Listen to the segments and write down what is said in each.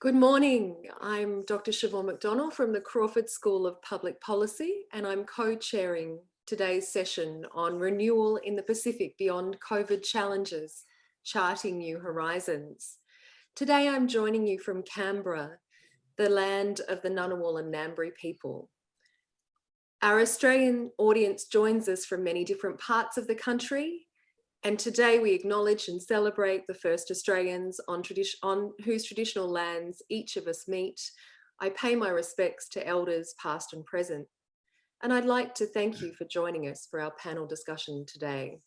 Good morning. I'm Dr. Siobhan McDonnell from the Crawford School of Public Policy, and I'm co-chairing today's session on renewal in the Pacific beyond COVID challenges, charting new horizons. Today, I'm joining you from Canberra, the land of the Ngunnawal and Ngambri people. Our Australian audience joins us from many different parts of the country, and today we acknowledge and celebrate the first Australians on, on whose traditional lands each of us meet. I pay my respects to elders past and present. And I'd like to thank you for joining us for our panel discussion today.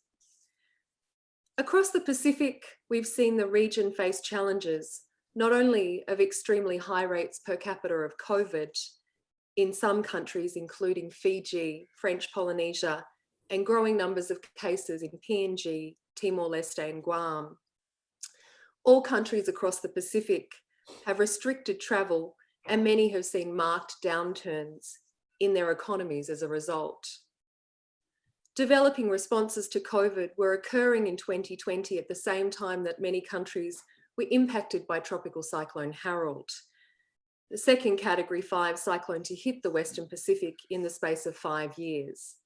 Across the Pacific, we've seen the region face challenges, not only of extremely high rates per capita of COVID in some countries, including Fiji, French Polynesia, and growing numbers of cases in PNG, Timor-Leste and Guam. All countries across the Pacific have restricted travel and many have seen marked downturns in their economies as a result. Developing responses to COVID were occurring in 2020 at the same time that many countries were impacted by Tropical Cyclone Harold, the second category five cyclone to hit the Western Pacific in the space of five years.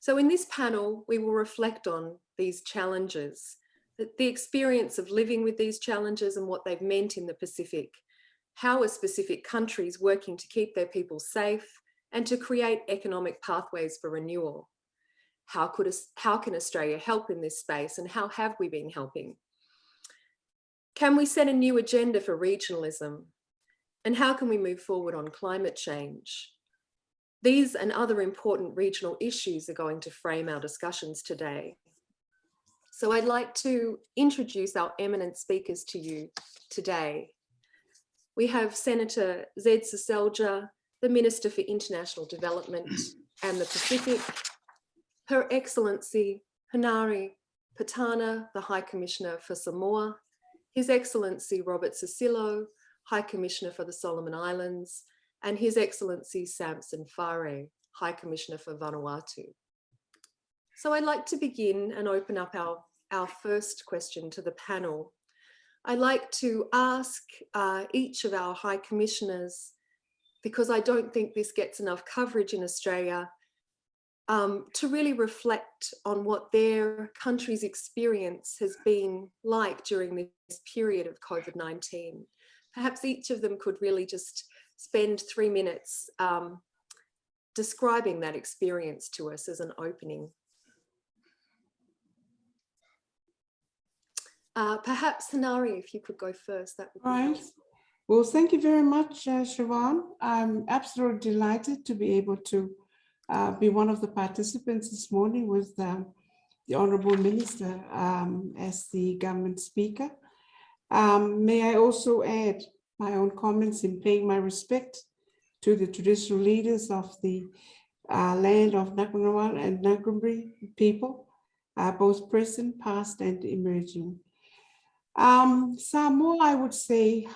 So in this panel, we will reflect on these challenges, the experience of living with these challenges and what they've meant in the Pacific, how are specific countries working to keep their people safe and to create economic pathways for renewal. How, could, how can Australia help in this space and how have we been helping? Can we set a new agenda for regionalism? And how can we move forward on climate change? These and other important regional issues are going to frame our discussions today. So I'd like to introduce our eminent speakers to you today. We have Senator Zed Seselja, the Minister for International Development and the Pacific, Her Excellency Hinauri Petana, the High Commissioner for Samoa, His Excellency Robert Sisilo, High Commissioner for the Solomon Islands, and His Excellency Samson Fare, High Commissioner for Vanuatu. So I'd like to begin and open up our, our first question to the panel. I'd like to ask uh, each of our High Commissioners, because I don't think this gets enough coverage in Australia, um, to really reflect on what their country's experience has been like during this period of COVID-19. Perhaps each of them could really just spend three minutes um, describing that experience to us as an opening. Uh, perhaps Hinauri, if you could go first, that would be right. Well, thank you very much, uh, Siobhan. I'm absolutely delighted to be able to uh, be one of the participants this morning with um, the Honourable Minister um, as the government speaker. Um, may I also add my own comments in paying my respect to the traditional leaders of the uh, land of Ngunnawal and Ngambri people, uh, both present, past, and emerging. Um, Samoa, I would say,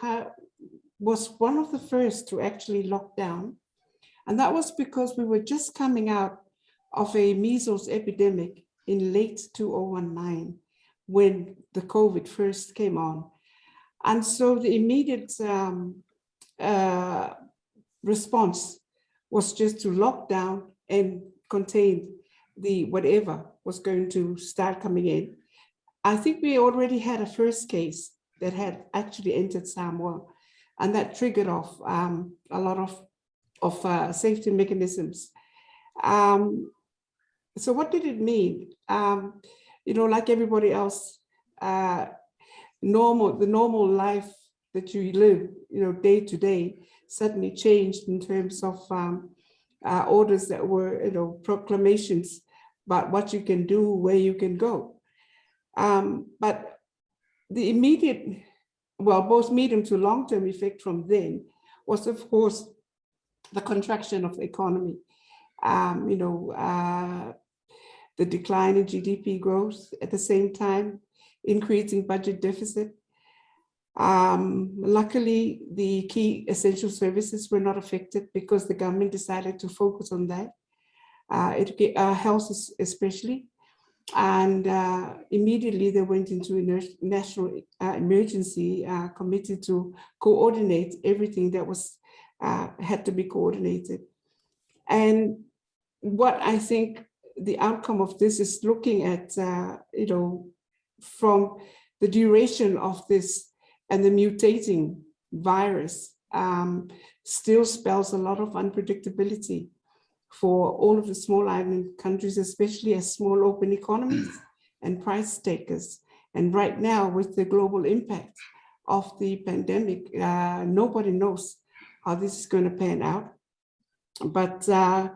was one of the first to actually lock down. And that was because we were just coming out of a measles epidemic in late 2019 when the COVID first came on. And so the immediate um, uh, response was just to lock down and contain the whatever was going to start coming in. I think we already had a first case that had actually entered Samoa and that triggered off um, a lot of, of uh, safety mechanisms. Um, so what did it mean? Um, you know, like everybody else, uh, normal, the normal life that you live, you know, day to day suddenly changed in terms of um, uh, orders that were, you know, proclamations about what you can do, where you can go. Um, but the immediate, well, both medium to long-term effect from then was, of course, the contraction of the economy. Um, you know, uh, the decline in GDP growth at the same time, increasing budget deficit. Um, luckily, the key essential services were not affected because the government decided to focus on that, uh, it, uh, health especially. And uh, immediately they went into a national uh, emergency uh, committee to coordinate everything that was uh, had to be coordinated. And what I think the outcome of this is looking at, you know, from the duration of this and the mutating virus um, still spells a lot of unpredictability for all of the small island countries, especially as small open economies and price takers. And right now with the global impact of the pandemic, uh, nobody knows how this is going to pan out. But, uh,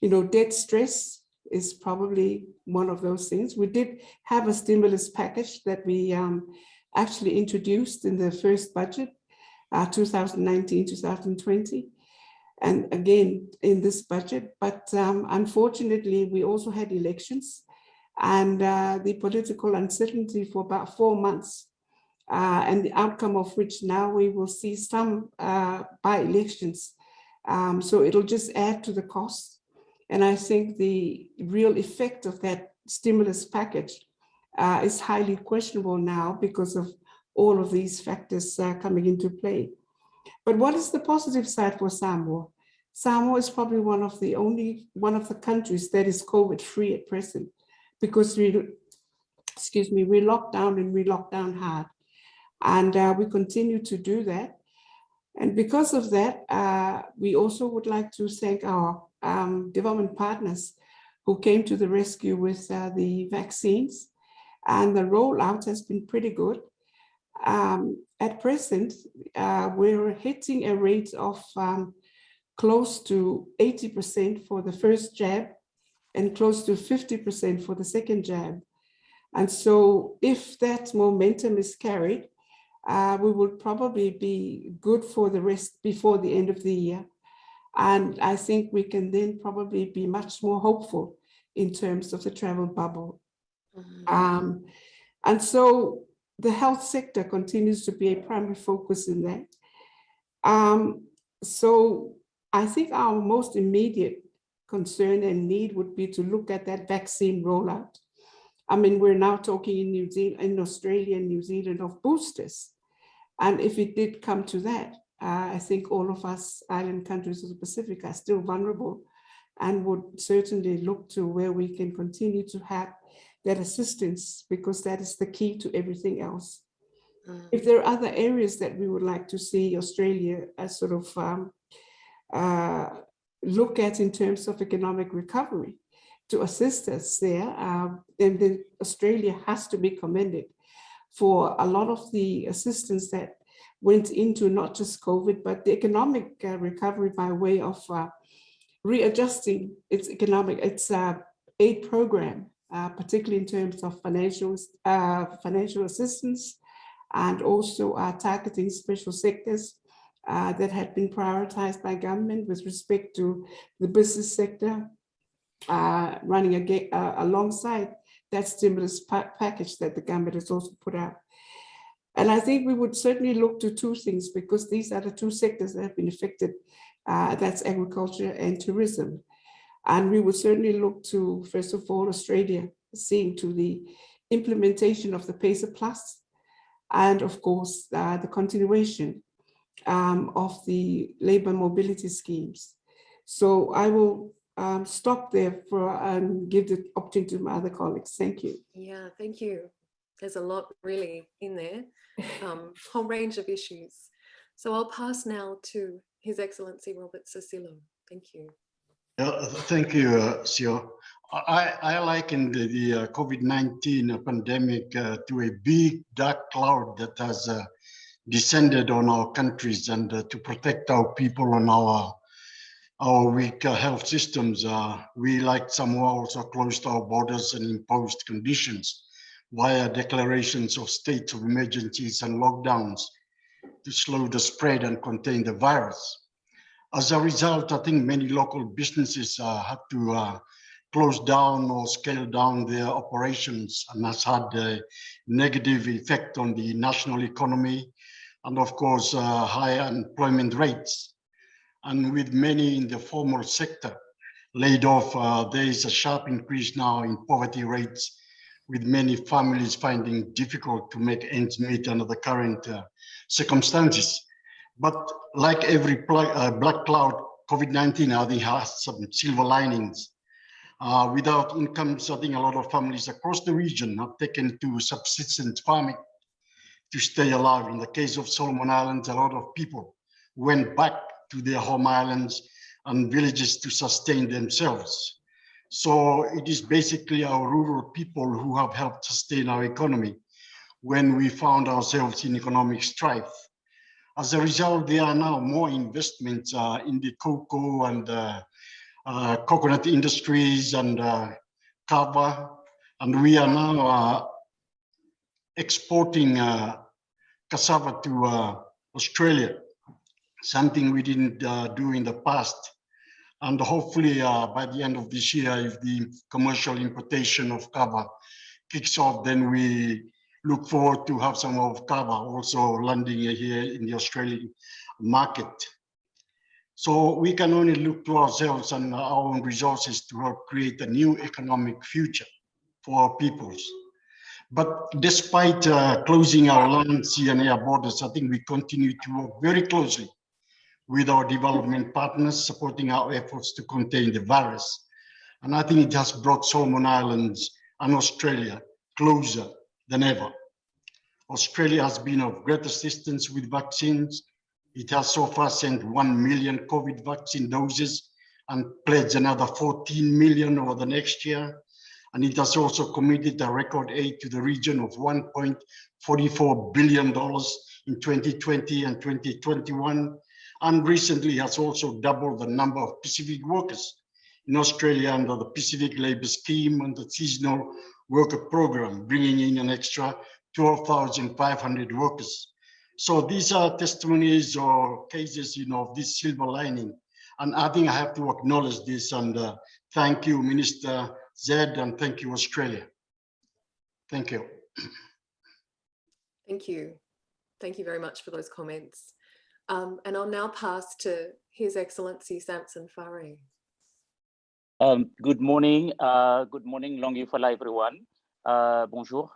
you know, debt stress is probably one of those things. We did have a stimulus package that we um, actually introduced in the first budget, 2019-2020. Uh, and again, in this budget, but um, unfortunately, we also had elections and uh, the political uncertainty for about four months uh, and the outcome of which now we will see some uh, by elections. Um, so it'll just add to the cost. And I think the real effect of that stimulus package uh, is highly questionable now because of all of these factors uh, coming into play. But what is the positive side for Samoa? Samoa is probably one of the only one of the countries that is COVID free at present because we, excuse me, we locked down and we locked down hard. And uh, we continue to do that. And because of that, uh, we also would like to thank our um, development partners who came to the rescue with uh, the vaccines. And the rollout has been pretty good. Um, at present, uh, we're hitting a rate of um, close to 80% for the first jab and close to 50% for the second jab. And so if that momentum is carried, uh, we will probably be good for the rest before the end of the year. And I think we can then probably be much more hopeful in terms of the travel bubble. Mm -hmm. um, and so the health sector continues to be a primary focus in that. Um, so I think our most immediate concern and need would be to look at that vaccine rollout. I mean, we're now talking in New Zealand, in Australia and New Zealand of boosters. And if it did come to that, uh, I think all of us island countries of the Pacific are still vulnerable and would certainly look to where we can continue to have that assistance because that is the key to everything else. Mm. If there are other areas that we would like to see Australia as sort of um, uh, look at in terms of economic recovery to assist us there, um, then the Australia has to be commended for a lot of the assistance that went into not just COVID, but the economic uh, recovery by way of uh, readjusting its economic, its uh, aid program, uh, particularly in terms of financial, uh, financial assistance and also uh, targeting special sectors that had been prioritized by government with respect to the business sector, running alongside that stimulus pa package that the government has also put out. And I think we would certainly look to two things because these are the two sectors that have been affected. Uh, that's agriculture and tourism. And we would certainly look to, first of all, Australia, seeing to the implementation of the PACER Plus, and of course, uh, the continuation um, of the labor mobility schemes. So I will um, stop there for and give the opportunity to my other colleagues. Thank you. Yeah, thank you. There's a lot really in there, um, whole range of issues. So I'll pass now to His Excellency Robert Sisilo. Thank you. Uh, thank you, uh, Sio. I, I liken the, the uh, COVID-19 pandemic uh, to a big dark cloud that has uh, descended on our countries and uh, to protect our people and our our weak uh, health systems, uh, we like Samoa also closed our borders and imposed conditions via declarations of states of emergencies and lockdowns to slow the spread and contain the virus. As a result, I think many local businesses uh, had to uh, close down or scale down their operations and has had a negative effect on the national economy and of course uh, high unemployment rates and with many in the formal sector laid off, uh, there is a sharp increase now in poverty rates with many families finding difficult to make ends meet under the current uh, circumstances. But like every uh, black cloud, COVID-19, I think has some silver linings. Uh, without incomes, I think a lot of families across the region have taken to subsistence farming to stay alive. In the case of Solomon Islands, a lot of people went back to their home islands and villages to sustain themselves. So it is basically our rural people who have helped sustain our economy when we found ourselves in economic strife. As a result, there are now more investments uh, in the cocoa and uh, uh, coconut industries and uh, kava, and we are now uh, exporting uh, cassava to uh, Australia, something we didn't do in the past. And hopefully uh, by the end of this year, if the commercial importation of kava kicks off, then we look forward to have some of kava also landing here in the Australian market. So we can only look to ourselves and our own resources to help create a new economic future for our peoples. But despite uh, closing our land, sea and air borders, I think we continue to work very closely with our development partners, supporting our efforts to contain the virus. And I think it has brought Solomon Islands and Australia closer than ever. Australia has been of great assistance with vaccines. It has so far sent 1 million COVID vaccine doses and pledged another 14 million over the next year. And it has also committed a record aid to the region of $1.44 billion in 2020 and 2021 and recently has also doubled the number of Pacific workers in Australia under the Pacific Labour Scheme and the Seasonal Worker Program, bringing in an extra 12,500 workers. So these are testimonies or cases, you know, of this silver lining. And I think I have to acknowledge this and uh, thank you, Minister Zed, and thank you, Australia. Thank you. Thank you. Thank you very much for those comments. Um, and I'll now pass to His Excellency Samson Fare. Um, good morning. Uh, good morning, Longi Fala, everyone. Uh, bonjour.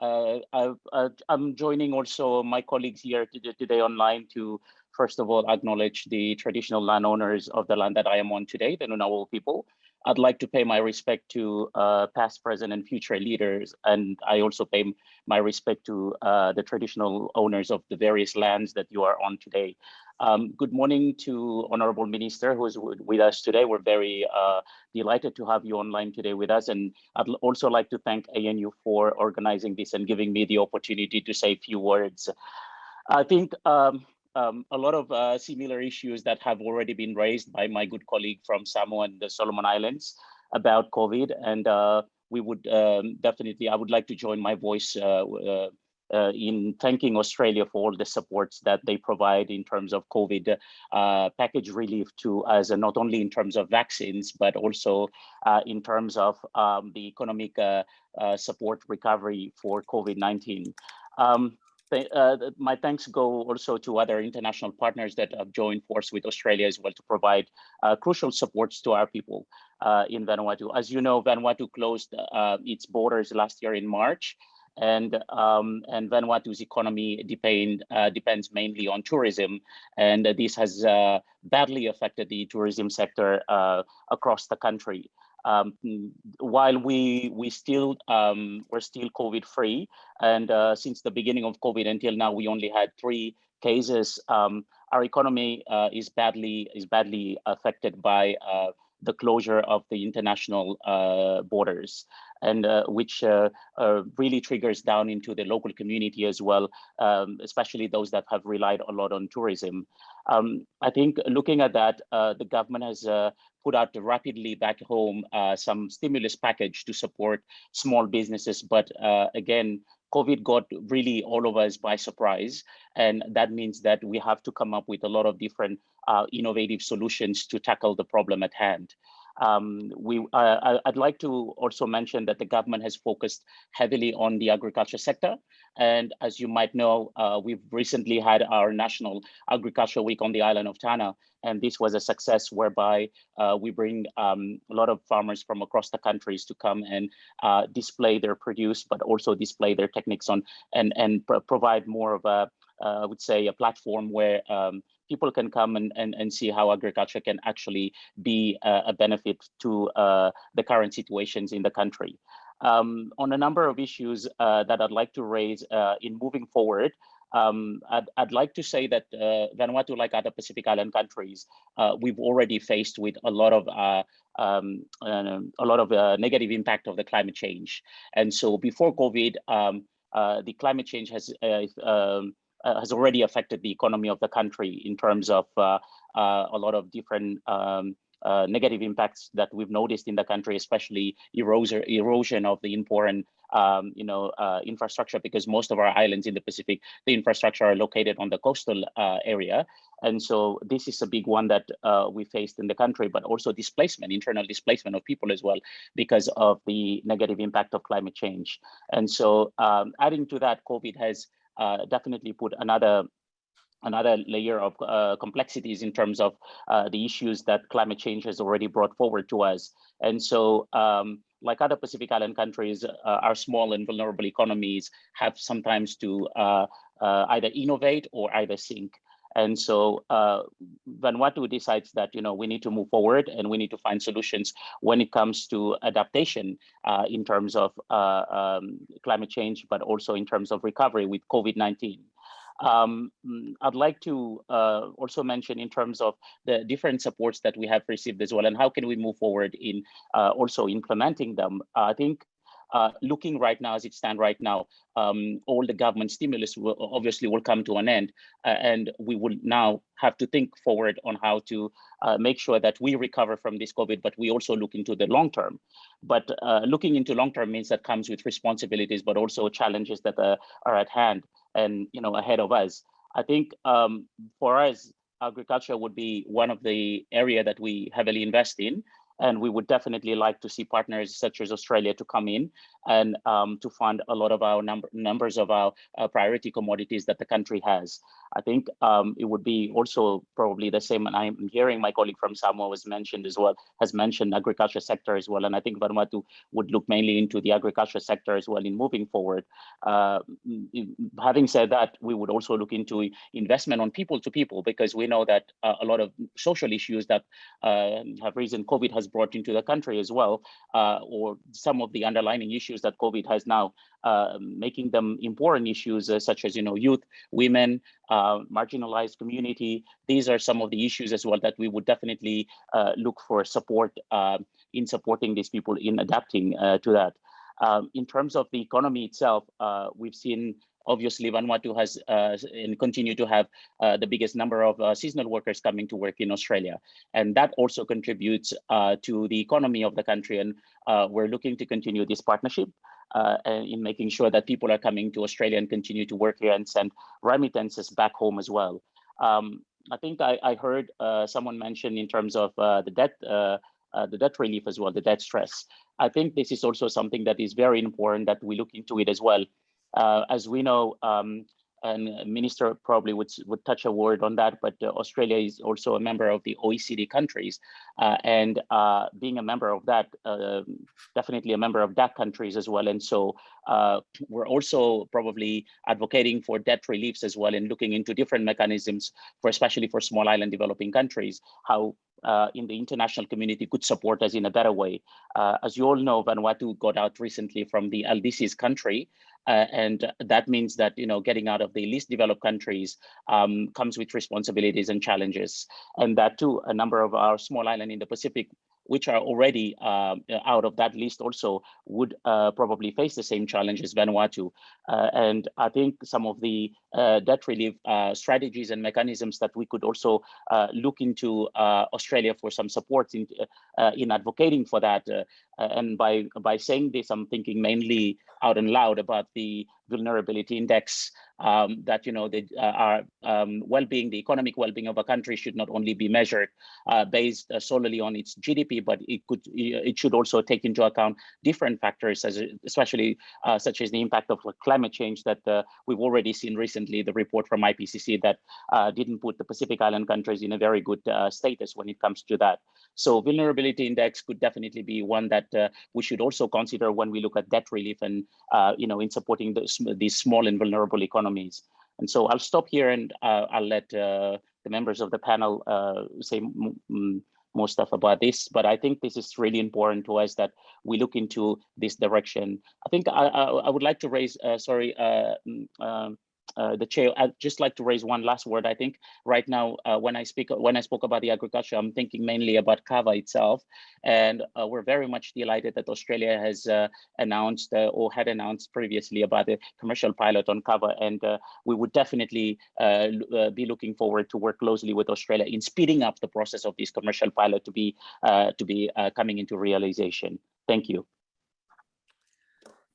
Uh, I, am joining also my colleagues here today online to, first of all, acknowledge the traditional landowners of the land that I am on today, the Ngunnawal people, I'd like to pay my respect to uh, past, present, and future leaders. And I also pay my respect to uh, the traditional owners of the various lands that you are on today. Um, good morning to Honorable Minister who is with us today. We're very uh, delighted to have you online today with us. And I'd also like to thank ANU for organizing this and giving me the opportunity to say a few words. I think um, um, a lot of uh, similar issues that have already been raised by my good colleague from Samoa and the Solomon Islands about COVID. And uh, we would um, definitely, I would like to join my voice uh, uh, uh in thanking Australia for all the supports that they provide in terms of COVID uh, package relief to us, not only in terms of vaccines, but also in terms of um, the economic support recovery for COVID-19. Um, uh, my thanks go also to other international partners that have joined force with Australia as well to provide uh, crucial supports to our people uh, in Vanuatu. As you know, Vanuatu closed uh, its borders last year in March, and um, and Vanuatu's economy depend, uh, depends mainly on tourism, and this has uh, badly affected the tourism sector across the country um, while we we still um, we're still COVID free, and uh, since the beginning of COVID until now, we only had three cases. Um, our economy uh, is badly is badly affected by uh, the closure of the international uh, borders, and uh, which uh, really triggers down into the local community as well, um, especially those that have relied a lot on tourism. Um, I think looking at that, the government has put out rapidly back home uh, some stimulus package to support small businesses. But uh, again, COVID got really all of us by surprise. And that means that we have to come up with a lot of different uh, innovative solutions to tackle the problem at hand. Um, we, uh, I'd like to also mention that the government has focused heavily on the agriculture sector. And as you might know, uh, we've recently had our National Agriculture Week on the island of Tanna. And this was a success whereby uh, we bring um, a lot of farmers from across the countries to come and uh, display their produce, but also display their techniques on and, and pro provide more of a, uh, I would say, a platform where um, people can come and, and, and see how agriculture can actually be a, a benefit to uh, the current situations in the country. Um, on a number of issues uh, that I'd like to raise uh, in moving forward, um, I'd, I'd, like to say that uh, Vanuatu, like other Pacific Island countries, uh, we've already faced with a lot of uh, um, uh, a lot of negative impact of the climate change. And so before COVID, um, the climate change has um, has already affected the economy of the country in terms of uh, uh, a lot of different um, uh, negative impacts that we've noticed in the country, especially erosion, erosion of the important, um, you know, uh, infrastructure, because most of our islands in the Pacific, the infrastructure are located on the coastal uh, area. And so this is a big one that we faced in the country, but also displacement, internal displacement of people as well, because of the negative impact of climate change. And so um, adding to that, COVID has uh, definitely put another another layer of uh, complexities in terms of uh, the issues that climate change has already brought forward to us. And so, um, like other Pacific Island countries, uh, our small and vulnerable economies have sometimes to uh, uh, either innovate or either sink. And so uh, Vanuatu decides that you know we need to move forward and we need to find solutions when it comes to adaptation uh, in terms of uh, um, climate change, but also in terms of recovery with COVID-19. Um, I'd like to uh, also mention in terms of the different supports that we have received as well, and how can we move forward in uh, also implementing them. I think uh, looking right now as it stands right now, um, all the government stimulus will obviously will come to an end, uh, and we will now have to think forward on how to uh, make sure that we recover from this COVID, but we also look into the long term. But uh, looking into long term means that comes with responsibilities, but also challenges that uh, are at hand and you know ahead of us. I think um, for us, agriculture would be one of the area that we heavily invest in. And we would definitely like to see partners such as Australia to come in and um, to fund a lot of our number, numbers of our uh, priority commodities that the country has. I think um, it would be also probably the same, and I'm hearing my colleague from Samoa was mentioned as well, has mentioned agriculture sector as well, and I think Vanuatu would look mainly into the agriculture sector as well in moving forward. Uh, having said that, we would also look into investment on people to people because we know that uh, a lot of social issues that uh, have risen, COVID has brought into the country as well, uh, or some of the underlying issues that COVID has now uh, making them important issues uh, such as you know youth, women, uh, marginalized community. These are some of the issues as well that we would definitely uh, look for support uh, in supporting these people in adapting uh, to that. Um, in terms of the economy itself, we've seen obviously Vanuatu has uh, and continue to have uh, the biggest number of uh, seasonal workers coming to work in Australia. And that also contributes to the economy of the country. And we're looking to continue this partnership uh, in making sure that people are coming to Australia and continue to work here and send remittances back home as well. Um, I think I, I heard uh, someone mention in terms of uh, the debt uh, uh, the debt relief as well, the debt stress. I think this is also something that is very important that we look into it as well. Uh, as we know, um, and minister probably would would touch a word on that but uh, australia is also a member of the oecd countries uh, and uh, being a member of that uh, definitely a member of that countries as well and so uh, we're also probably advocating for debt reliefs as well and looking into different mechanisms for especially for small island developing countries how uh, in the international community could support us in a better way. Uh, as you all know, Vanuatu got out recently from the LDC's country, uh, and that means that you know getting out of the least developed countries um, comes with responsibilities and challenges, and that too a number of our small island in the Pacific which are already uh, out of that list also would uh, probably face the same challenge as Vanuatu. Uh, and I think some of the uh, debt relief uh, strategies and mechanisms that we could also uh, look into Australia for some support in, in advocating for that and by by saying this, I'm thinking mainly out and loud about the vulnerability index um, that you know the uh, our um, well-being, the economic well-being of a country should not only be measured uh, based uh, solely on its GDP, but it could it should also take into account different factors, as especially uh, such as the impact of climate change that uh, we've already seen recently. The report from IPCC that uh, didn't put the Pacific Island countries in a very good status when it comes to that. So vulnerability index could definitely be one that we should also consider when we look at debt relief and you know in supporting those, these small and vulnerable economies. And so I'll stop here and uh, I'll let uh, the members of the panel uh, say more stuff about this, but I think this is really important to us that we look into this direction. I think I, I, I would like to raise, uh, sorry, uh, um, uh, the chair, I'd just like to raise one last word. I think right now, uh, when I speak, when I spoke about the agriculture, I'm thinking mainly about kava itself, and uh, we're very much delighted that Australia has uh, announced uh, or had announced previously about the commercial pilot on kava, and uh, we would definitely be looking forward to work closely with Australia in speeding up the process of this commercial pilot to be to be coming into realization. Thank you.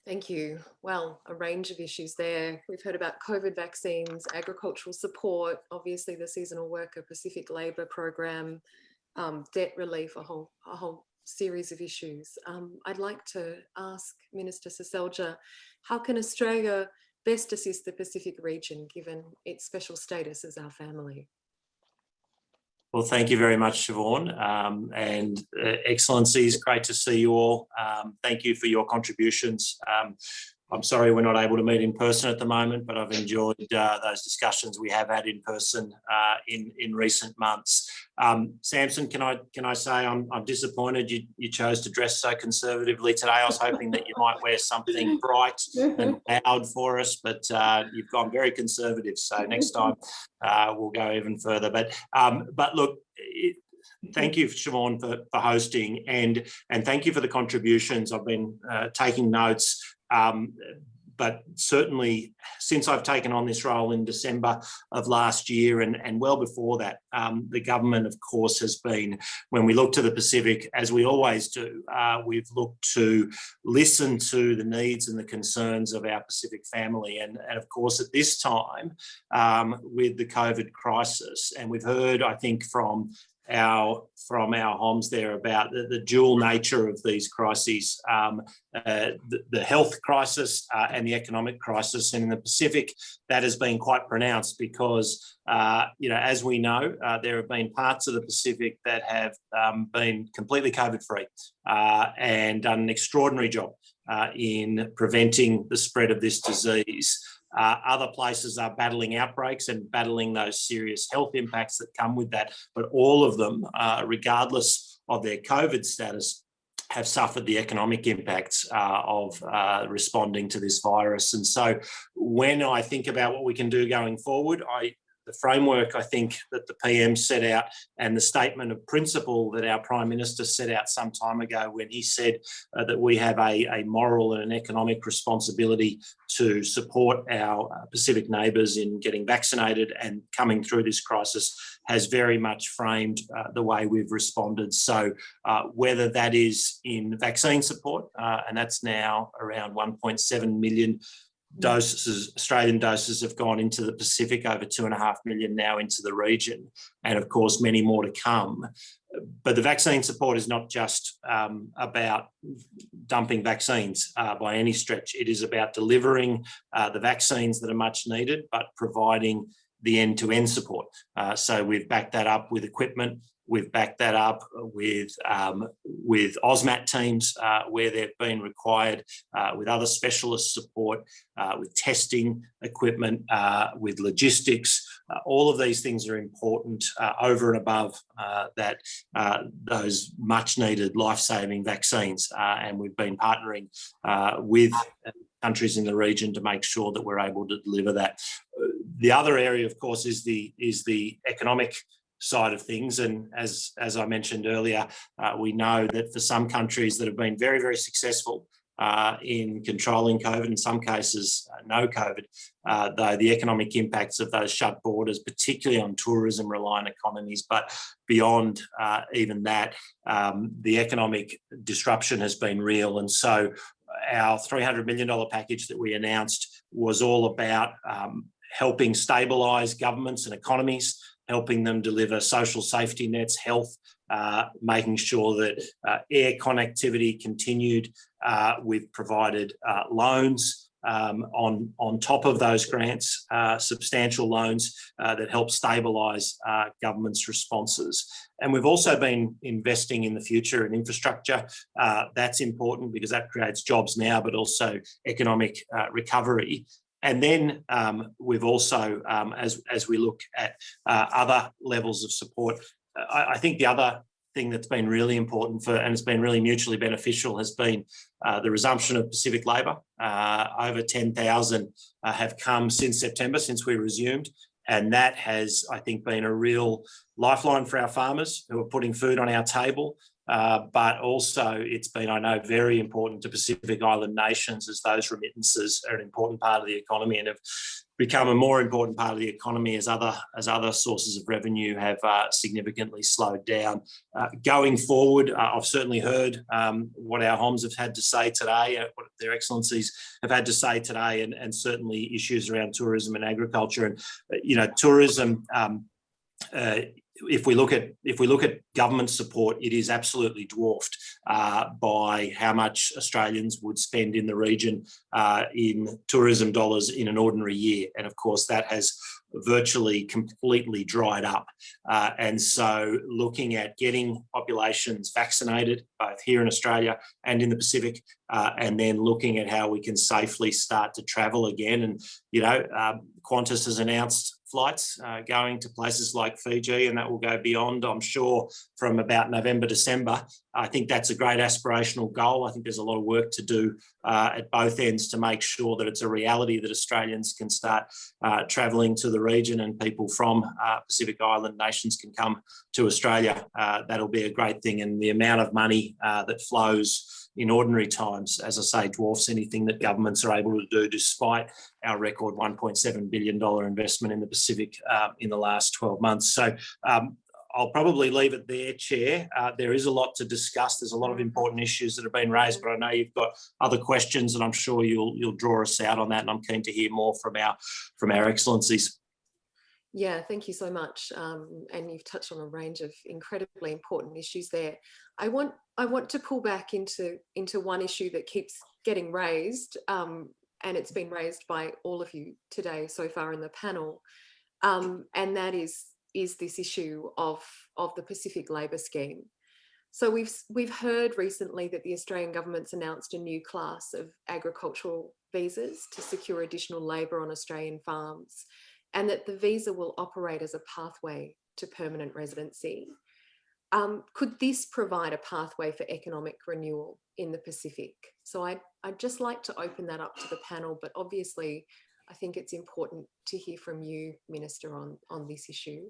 Thank you. Well, a range of issues there. We've heard about COVID vaccines, agricultural support, obviously the seasonal worker Pacific Labour Program, um, debt relief, a whole, a whole series of issues. Um, I'd like to ask Minister Seselja, how can Australia best assist the Pacific region given its special status as our family? Well, thank you very much, Siobhan. Um, and uh, Excellencies, great to see you all. Um, thank you for your contributions. Um, I'm sorry we're not able to meet in person at the moment, but I've enjoyed uh, those discussions we have had in person uh, in in recent months. Um, Samson, can I can I say I'm, I'm disappointed you, you chose to dress so conservatively today. I was hoping that you might wear something bright and loud for us, but uh, you've gone very conservative. So next time uh, we'll go even further. But um, but look. It, thank you, Siobhan, for, for hosting and and thank you for the contributions. I've been uh, taking notes um, but certainly since I've taken on this role in December of last year and, and well before that, um, the government, of course, has been, when we look to the Pacific, as we always do, uh, we've looked to listen to the needs and the concerns of our Pacific family. And, and of course, at this time, um, with the COVID crisis, and we've heard, I think, from our from our homes there about the, the dual nature of these crises, um, uh, the, the, health crisis uh, and the economic crisis. And in the Pacific, that has been quite pronounced because, uh, you know, as we know, uh, there have been parts of the Pacific that have um, been completely COVID-free uh, and done an extraordinary job uh, in preventing the spread of this disease. Uh, other places are battling outbreaks and battling those serious health impacts that come with that. But all of them, uh, regardless of their COVID status, have suffered the economic impacts uh, of uh, responding to this virus. And so when I think about what we can do going forward, I the framework I think that the PM set out and the statement of principle that our Prime Minister set out some time ago when he said uh, that we have a, a moral and an economic responsibility to support our uh, Pacific neighbours in getting vaccinated and coming through this crisis has very much framed uh, the way we've responded. So uh, whether that is in vaccine support, uh, and that's now around 1.7 million doses, Australian doses have gone into the Pacific, over two and a half million now into the region, and of course, many more to come. But the vaccine support is not just um, about dumping vaccines uh, by any stretch. It is about delivering uh, the vaccines that are much needed, but providing the end-to-end -end support. Uh, so we've backed that up with equipment We've backed that up with, um, with AUSMAT teams uh, where they've been required, uh, with other specialist support, uh, with testing equipment, uh, with logistics. Uh, all of these things are important uh, over and above that those much needed life-saving vaccines. and we've been partnering with countries in the region to make sure that we're able to deliver that. The other area, of course, is the is the economic side of things. And as, as I mentioned earlier, uh, we know that for some countries that have been very, very successful uh, in controlling COVID, in some cases, uh, no COVID, uh, though the economic impacts of those shut borders, particularly on tourism reliant economies, but beyond uh, even that, um, the economic disruption has been real. And so our $300 million package that we announced was all about um, helping stabilise governments and economies, helping them deliver social safety nets, health, uh, making sure that uh, air connectivity continued. Uh, we've provided uh, loans um, on, on top of those grants, uh, substantial loans uh, that help stabilise government's responses. And we've also been investing in the future in infrastructure. that's important because that creates jobs now, but also economic recovery. And then um, we've also, um, as, as we look at uh, other levels of support, I, I, think the other thing that's been really important for, and it's been really mutually beneficial has been uh, the resumption of Pacific labour. Uh, over 10,000 uh, have come since September, since we resumed. And that has, I think, been a real lifeline for our farmers who are putting food on our table. Uh, but also it's been, I know, very important to Pacific Island nations as those remittances are an important part of the economy and have become a more important part of the economy as other as other sources of revenue have uh, significantly slowed down. Uh, going forward, uh, I've certainly heard um, what our HOMs have had to say today, uh, what their excellencies have had to say today, and, and certainly issues around tourism and agriculture. And, you know, tourism um, uh, if we look at if we look at government support, it is absolutely dwarfed uh, by how much Australians would spend in the region uh, in tourism dollars in an ordinary year, and of course that has virtually completely dried up. Uh, and so looking at getting populations vaccinated, both here in Australia and in the Pacific, uh, and then looking at how we can safely start to travel again. And, you know, um, Qantas has announced flights uh, going to places like Fiji and that will go beyond, I'm sure, from about November, December. I think that's a great aspirational goal. I think there's a lot of work to do uh, at both ends to make sure that it's a reality that Australians can start uh, travelling to the region and people from uh, Pacific Island nations can come to Australia. Uh, that'll be a great thing and the amount of money uh, that flows in ordinary times, as I say, dwarfs anything that governments are able to do despite our record $1.7 billion investment in the Pacific uh, in the last 12 months. So um, I'll probably leave it there, Chair. Uh, there is a lot to discuss. There's a lot of important issues that have been raised, but I know you've got other questions and I'm sure you'll you'll draw us out on that and I'm keen to hear more from our from our excellencies. Yeah, thank you so much. Um, and you've touched on a range of incredibly important issues there. I want I want to pull back into into one issue that keeps getting raised, um, and it's been raised by all of you today so far in the panel, um, and that is is this issue of of the Pacific Labour Scheme. So we've we've heard recently that the Australian government's announced a new class of agricultural visas to secure additional labour on Australian farms and that the visa will operate as a pathway to permanent residency. Um, could this provide a pathway for economic renewal in the Pacific? So I'd, I'd just like to open that up to the panel, but obviously I think it's important to hear from you, Minister, on, on this issue.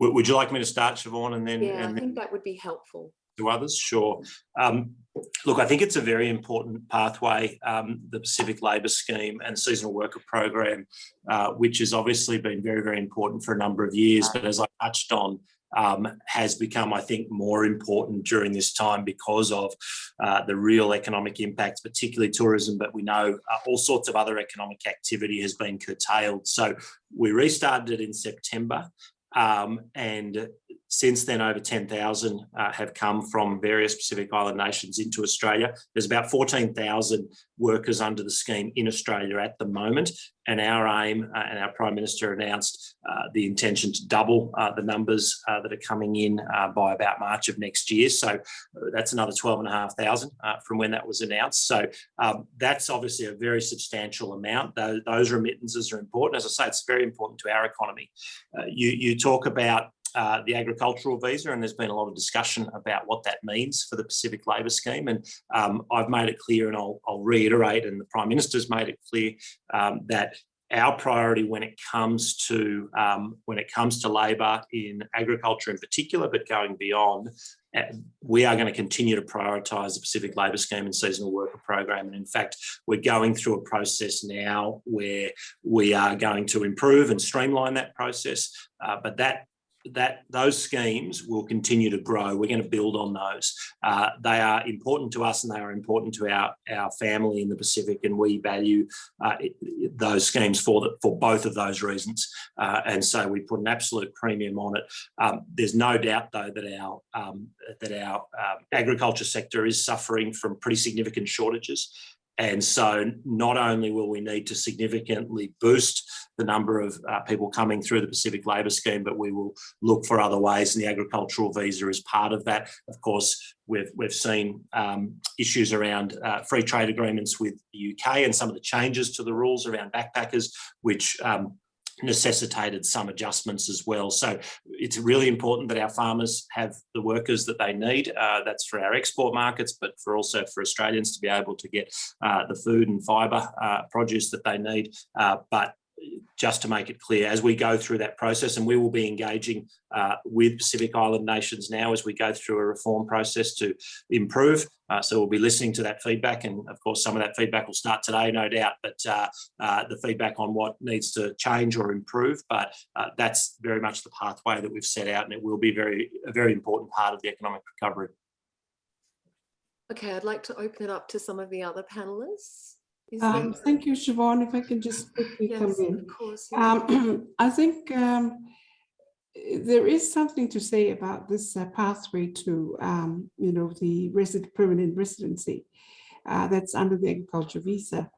Would you like me to start, Siobhan, and then? Yeah, and I think that would be helpful to others? Sure. Um, look, I think it's a very important pathway, um, the Pacific Labour Scheme and Seasonal Worker Program, uh, which has obviously been very, very important for a number of years, but as I touched on, um, has become, I think, more important during this time because of uh, the real economic impacts, particularly tourism, but we know uh, all sorts of other economic activity has been curtailed. So we restarted it in September um, and since then, over 10,000 uh, have come from various Pacific Island nations into Australia. There's about 14,000 workers under the scheme in Australia at the moment. And our aim, uh, and our Prime Minister announced uh, the intention to double uh, the numbers uh, that are coming in uh, by about March of next year. So that's another 12,500 from when that was announced. So um, that's obviously a very substantial amount. Those, those, remittances are important. As I say, it's very important to our economy. you, you talk about uh, the agricultural visa, and there's been a lot of discussion about what that means for the Pacific Labour Scheme. And um, I've made it clear, and I'll, I'll, reiterate, and the Prime Minister's made it clear um, that our priority when it comes to um, when it comes to labour in agriculture in particular, but going beyond, uh, we are going to continue to prioritise the Pacific Labour Scheme and Seasonal Worker Program. And in fact, we're going through a process now where we are going to improve and streamline that process. Uh, but that that those schemes will continue to grow. We're going to build on those. Uh, they are important to us and they are important to our, our family in the Pacific and we value uh, it, those schemes for, the, for both of those reasons. Uh, and so we put an absolute premium on it. Um, there's no doubt though that our, um, that our um, agriculture sector is suffering from pretty significant shortages. And so not only will we need to significantly boost the number of uh, people coming through the Pacific Labour Scheme, but we will look for other ways and the agricultural visa is part of that. Of course, we've, we've seen um, issues around uh, free trade agreements with the UK and some of the changes to the rules around backpackers, which um, necessitated some adjustments as well. So it's really important that our farmers have the workers that they need. Uh, that's for our export markets, but for also for Australians to be able to get uh, the food and fibre uh, produce that they need. Uh, but just to make it clear, as we go through that process, and we will be engaging uh, with Pacific Island nations now as we go through a reform process to improve. Uh, so we'll be listening to that feedback, and of course, some of that feedback will start today, no doubt. But uh, uh the feedback on what needs to change or improve, but uh, that's very much the pathway that we've set out, and it will be very a very important part of the economic recovery. Okay, I'd like to open it up to some of the other panelists. Um, thank you, Siobhan. If I can just quickly come in. of course. yeah. Um, I think um, there is something to say about this uh, pathway to, um, you know, the resident permanent residency uh, that's under the agriculture visa.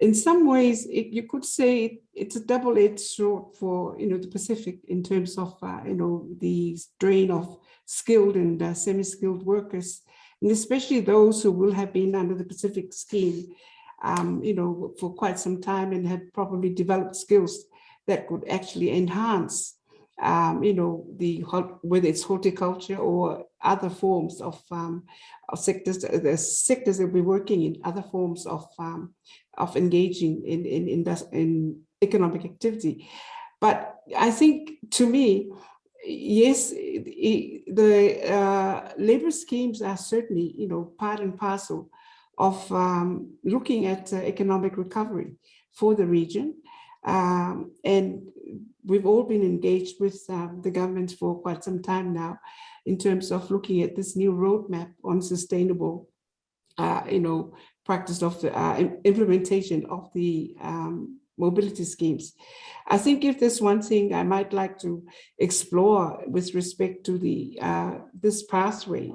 In some ways, it, you could say it's a double-edged sword for, you know, the Pacific in terms of, uh, you know, the drain of skilled and uh, semi-skilled workers, and especially those who will have been under the Pacific scheme um, you know, for quite some time and had probably developed skills that could actually enhance, um, you know, the whether it's horticulture or other forms of, um, of sectors, the sectors that we're working in, other forms of um, of engaging in in in, in economic activity. But I think to me, yes, the uh, labor schemes are certainly, you know, part and parcel of um, looking at uh, economic recovery for the region. Um, and we've all been engaged with um, the government for quite some time now in terms of looking at this new roadmap on sustainable, uh, you know, practice of the uh, implementation of the um, mobility schemes. I think if there's one thing I might like to explore with respect to the uh, this pathway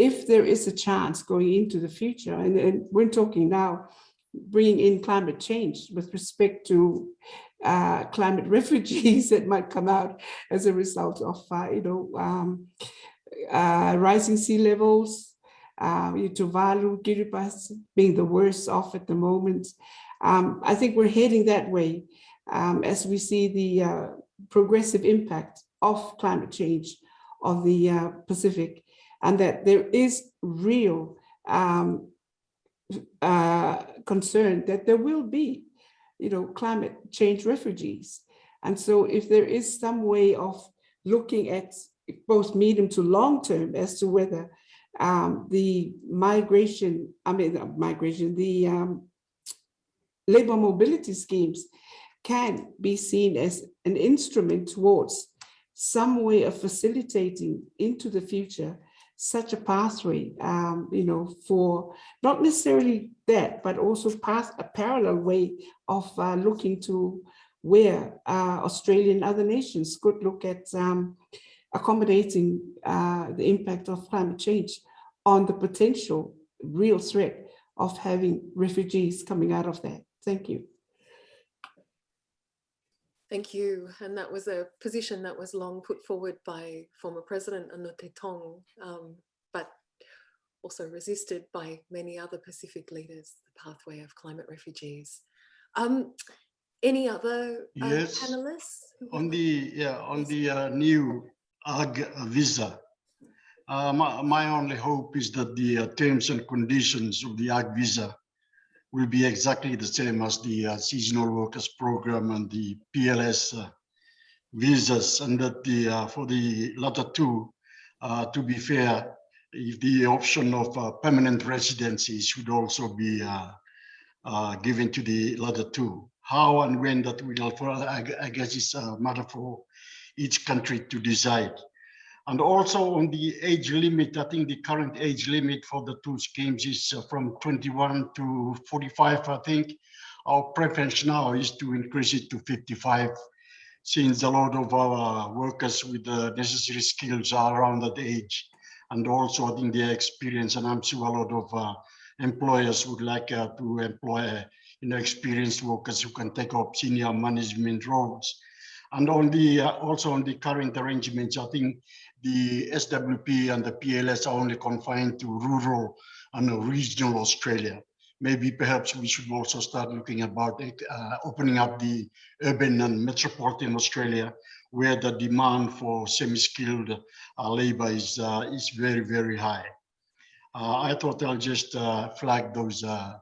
if there is a chance going into the future, and, and we're talking now, bringing in climate change with respect to uh, climate refugees that might come out as a result of, uh, you know, um, uh, rising sea levels, uh, Tuvalu, Kiribati being the worst off at the moment. Um, I think we're heading that way um, as we see the uh, progressive impact of climate change on the uh, Pacific and that there is real um, uh, concern that there will be, you know, climate change refugees. And so if there is some way of looking at both medium to long term as to whether um, the migration, I mean, uh, migration, the um, labor mobility schemes can be seen as an instrument towards some way of facilitating into the future such a pathway, um, you know, for not necessarily that, but also path, a parallel way of uh, looking to where uh, Australia and other nations could look at um, accommodating uh, the impact of climate change on the potential real threat of having refugees coming out of that. Thank you. Thank you. And that was a position that was long put forward by former President Anote Tong, um, but also resisted by many other Pacific leaders, the pathway of climate refugees. Um, any other uh, Yes. panelists? On the, yeah, on the uh, new AG visa, uh, my, my only hope is that the uh, terms and conditions of the AG visa will be exactly the same as the uh, seasonal workers program and the PLS uh, visas and that the uh, for the latter two, uh, to be fair, if the option of uh, permanent residency should also be uh, given to the latter two. How and when that will, for, I, I guess it's a matter for each country to decide. And also on the age limit, I think the current age limit for the two schemes is uh, from 21 to 45, I think. Our preference now is to increase it to 55 since a lot of our workers with the necessary skills are around that age. And also I think their experience, and I'm sure a lot of uh, employers would like uh, to employ you know, experienced workers who can take up senior management roles. And on the, uh, also on the current arrangements, I think the SWP and the PLS are only confined to rural and regional Australia. Maybe perhaps we should also start looking about it, uh, opening up the urban and metropolitan Australia, where the demand for semi-skilled uh, labor is, uh, is very, very high. Uh, I thought I'll just uh, flag those uh,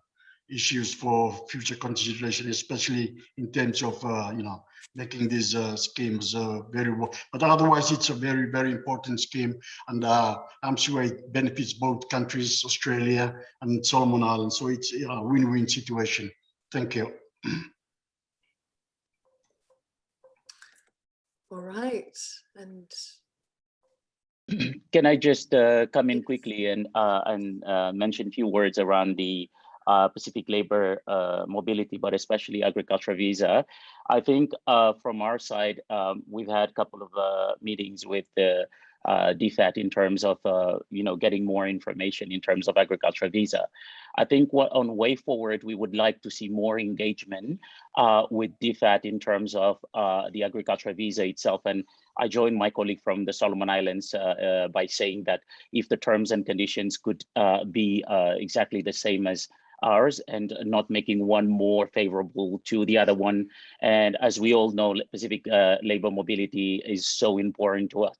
issues for future consideration, especially in terms of, you know, making these uh, schemes uh, very well. But otherwise, it's a very, very important scheme. And uh, I'm sure it benefits both countries, Australia and Solomon Islands. So it's a win-win situation. Thank you. All right. And Can I just uh, come in quickly and uh, and uh, mention a few words around the uh, Pacific labor uh, mobility, but especially agriculture visa. I think uh, from our side, um, we've had a couple of uh, meetings with the uh, DFAT in terms of, uh, you know, getting more information in terms of agriculture visa. I think what on way forward, we would like to see more engagement with DFAT in terms of the agriculture visa itself. And I joined my colleague from the Solomon Islands by saying that if the terms and conditions could be exactly the same as ours and not making one more favorable to the other one. And as we all know, Pacific uh, labor mobility is so important to us,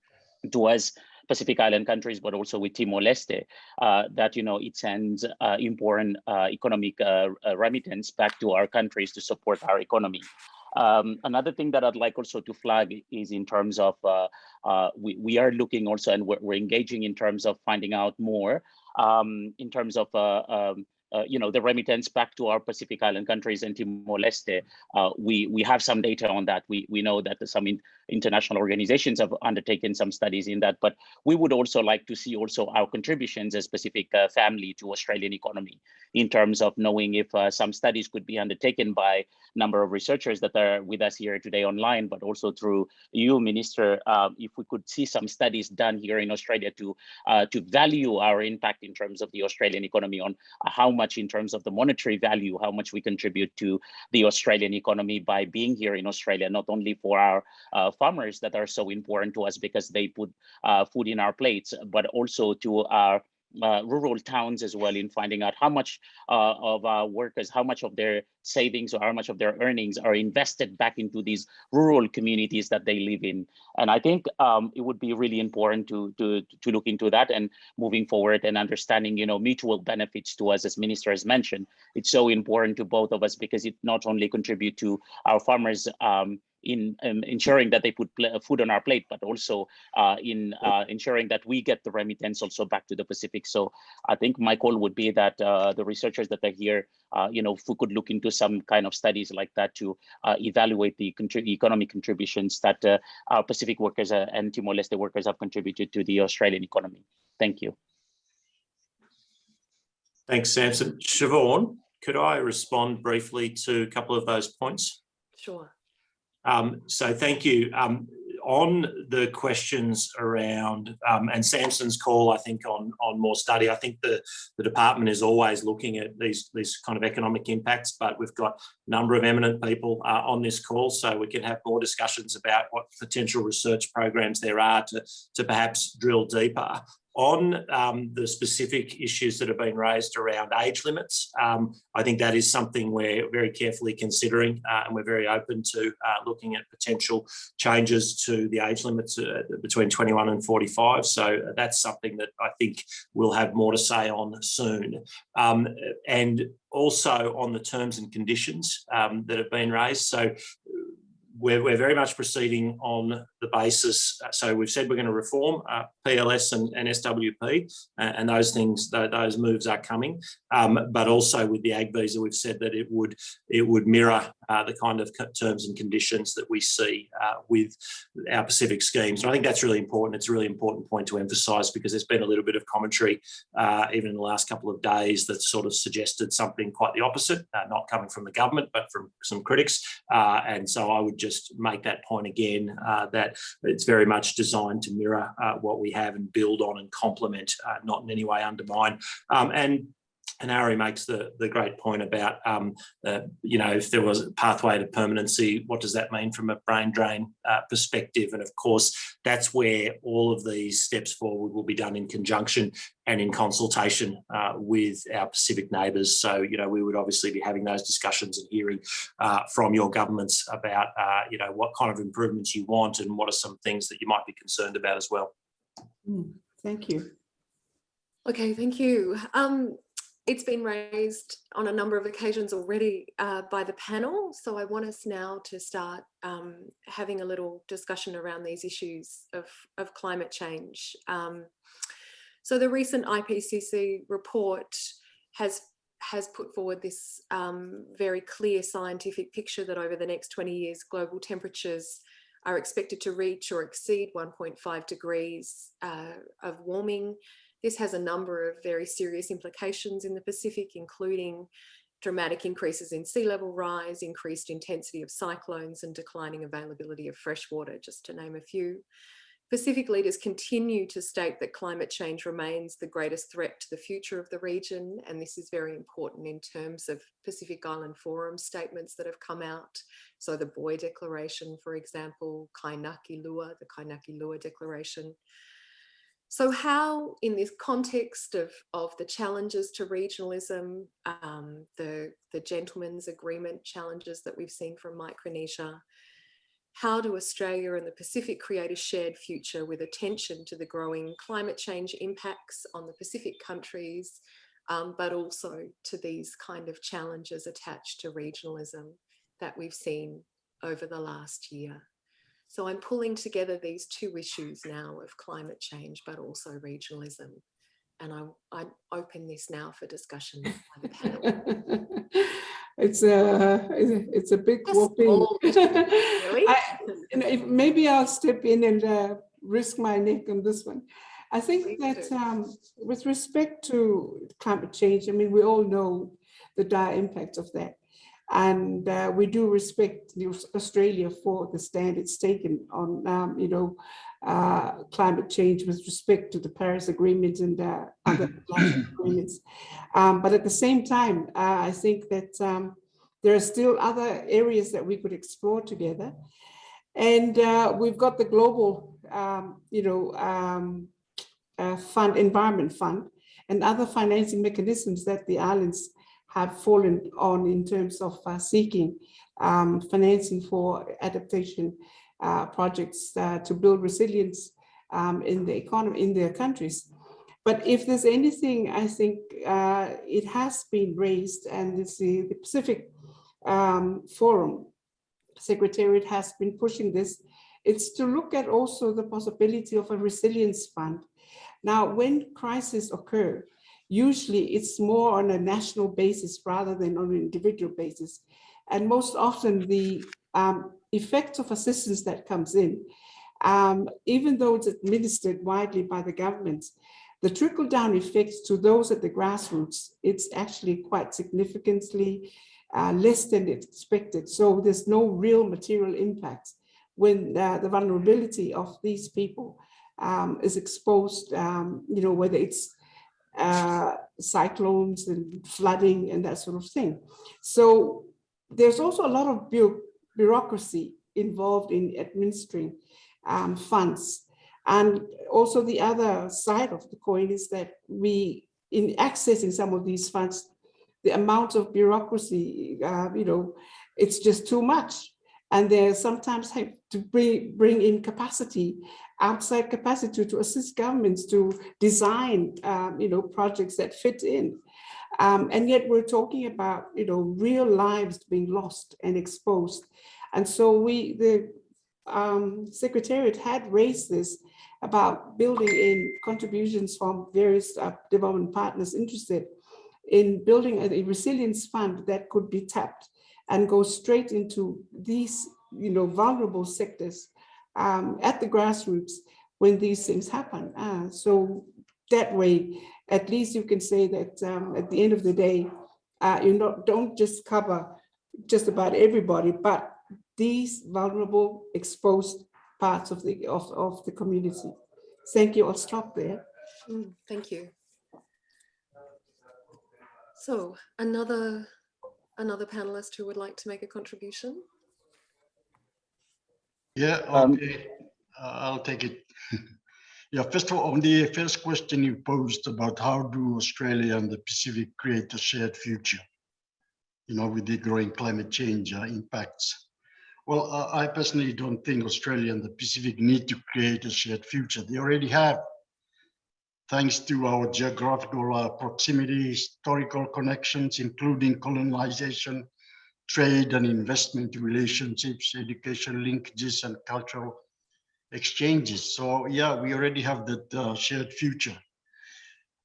to us Pacific Island countries, but also with Timor-Leste, uh, that you know it sends uh, important uh, economic uh, uh, remittance back to our countries to support our economy. Um, another thing that I'd like also to flag is in terms of uh, we, we are looking also and we're, we're, engaging in terms of finding out more um, in terms of um, uh, you know, the remittance back to our Pacific Island countries and Timor-Leste, uh, we we have some data on that. We we know that some in, international organizations have undertaken some studies in that, but we would also like to see also our contributions as Pacific uh, family to Australian economy in terms of knowing if uh, some studies could be undertaken by number of researchers that are with us here today online, but also through you, Minister, uh, if we could see some studies done here in Australia to uh, to value our impact in terms of the Australian economy on how much in terms of the monetary value, how much we contribute to the Australian economy by being here in Australia, not only for our uh, farmers that are so important to us because they put uh, food in our plates, but also to our uh, rural towns as well in finding out how much uh, of our workers, how much of their savings or how much of their earnings are invested back into these rural communities that they live in. And I think um, it would be really important to, to, to look into that and moving forward and understanding, you know, mutual benefits to us as minister has mentioned. It's so important to both of us because it not only contribute to our farmers um, in um, ensuring that they put food on our plate, but also uh, in uh, ensuring that we get the remittance also back to the Pacific. So I think my call would be that uh, the researchers that are here, uh, you know, if we could look into some kind of studies like that to uh, evaluate the economic contributions that uh, our Pacific workers and Timor-Leste workers have contributed to the Australian economy. Thank you. Thanks, Samson. Siobhan, could I respond briefly to a couple of those points? Sure. Um, so thank you. Um, on the questions around, um, and Samson's call, I think, on, on more study, I think the, the department is always looking at these, these kind of economic impacts, but we've got a number of eminent people uh, on this call, so we can have more discussions about what potential research programs there are to, to perhaps drill deeper On um, the specific issues that have been raised around age limits, um, I think that is something we're very carefully considering uh, and we're very open to uh, looking at potential changes to the age limits uh, between 21 and 45. So that's something that I think we'll have more to say on soon. Um, and also on the terms and conditions um, that have been raised. So we're, we're very much proceeding on the basis. So we've said we're going to reform uh, PLS and, and SWP, uh, and those things, th those moves are coming. Um, but also with the ag visa, we've said that it would it would mirror uh, the kind of terms and conditions that we see uh, with our Pacific schemes. And I think that's really important. It's a really important point to emphasise because there's been a little bit of commentary uh, even in the last couple of days that sort of suggested something quite the opposite, uh, not coming from the government, but from some critics. And so I would just make that point again, uh, that it's very much designed to mirror uh, what we have and build on and complement, uh, not in any way undermine. Um, and and Ari makes the, the great point about, um, uh, you know, if there was a pathway to permanency, what does that mean from a brain drain uh, perspective? And of course, that's where all of these steps forward will be done in conjunction and in consultation uh, with our Pacific neighbours. So, you know, we would obviously be having those discussions and hearing uh, from your governments about, uh, you know, what kind of improvements you want and what are some things that you might be concerned about as well. Mm, Thank you. Okay, thank you. Um, it's been raised on a number of occasions already uh, by the panel, so I want us now to start um, having a little discussion around these issues of, of climate change. Um, so the recent IPCC report has has put forward this um, very clear scientific picture that over the next 20 years, global temperatures are expected to reach or exceed 1.5 degrees uh, of warming this has a number of very serious implications in the Pacific, including dramatic increases in sea level rise, increased intensity of cyclones and declining availability of fresh water, just to name a few. Pacific leaders continue to state that climate change remains the greatest threat to the future of the region. And this is very important in terms of Pacific Island Forum statements that have come out. So the Boe Declaration, for example, Kainaki Lua, the Kainaki Lua Declaration, so how, in this context of, of the challenges to regionalism, um, the, the gentleman's agreement challenges that we've seen from Micronesia, how do Australia and the Pacific create a shared future with attention to the growing climate change impacts on the Pacific countries, um, but also to these kind of challenges attached to regionalism that we've seen over the last year? So I'm pulling together these two issues now of climate change, but also regionalism. And I, I open this now for discussion by the panel. It's a, it's a big A whooping. small really. I- you know, if- Maybe I'll step in and uh, risk my neck on this one. I think that um, with respect to climate change, I mean, we all know the dire impact of that. And uh, we do respect Australia for the stand it's taken on, um, you know, uh, climate change with respect to the Paris Agreement and uh, other climate agreements. Um, but at the same time, uh, I think that um, there are still other areas that we could explore together. And uh, we've got the global, um, you know, um, uh, fund, environment fund, and other financing mechanisms that the islands have fallen on in terms of uh, seeking um, financing for adaptation uh, projects uh, to build resilience um, in the economy, in their countries. But if there's anything, I think uh, it has been raised and the, the Pacific um, Forum Secretariat has been pushing this. It's to look at also the possibility of a resilience fund. Now, when crises occur, usually it's more on a national basis rather than on an individual basis. And most often the um, effect of assistance that comes in, um, even though it's administered widely by the government, the trickle down effects to those at the grassroots, it's actually quite significantly uh, less than expected. So there's no real material impact when uh, the vulnerability of these people um, is exposed, um, you know, whether it's uh, cyclones and flooding and that sort of thing. So there's also a lot of bu bureaucracy involved in administering um, funds. And also the other side of the coin is that we, in accessing some of these funds, the amount of bureaucracy, uh, you know, it's just too much. And they sometimes have to bring, bring in capacity, outside capacity to assist governments to design, um, you know, projects that fit in. Um, and yet we're talking about, you know, real lives being lost and exposed. And so we, the um, Secretariat had raised this about building in contributions from various uh, development partners interested in building a, a resilience fund that could be tapped and go straight into these, you know, vulnerable sectors um, at the grassroots when these things happen. Uh, so that way, at least you can say that um, at the end of the day, uh, you know, don't just cover just about everybody, but these vulnerable, exposed parts of the of, of the community. Thank you. I'll stop there. Mm, Thank you. So another, another panelist who would like to make a contribution? Yeah, Um, okay, Uh, I'll take it. Yeah, first of all, on the first question you posed about how do Australia and the Pacific create a shared future, you know, with the growing climate change uh, impacts. Well, uh, I personally don't think Australia and the Pacific need to create a shared future. They already have. Thanks to our geographical uh, proximity, historical connections, including colonization, trade and investment relationships, education linkages, and cultural exchanges. So yeah, we already have that uh, shared future.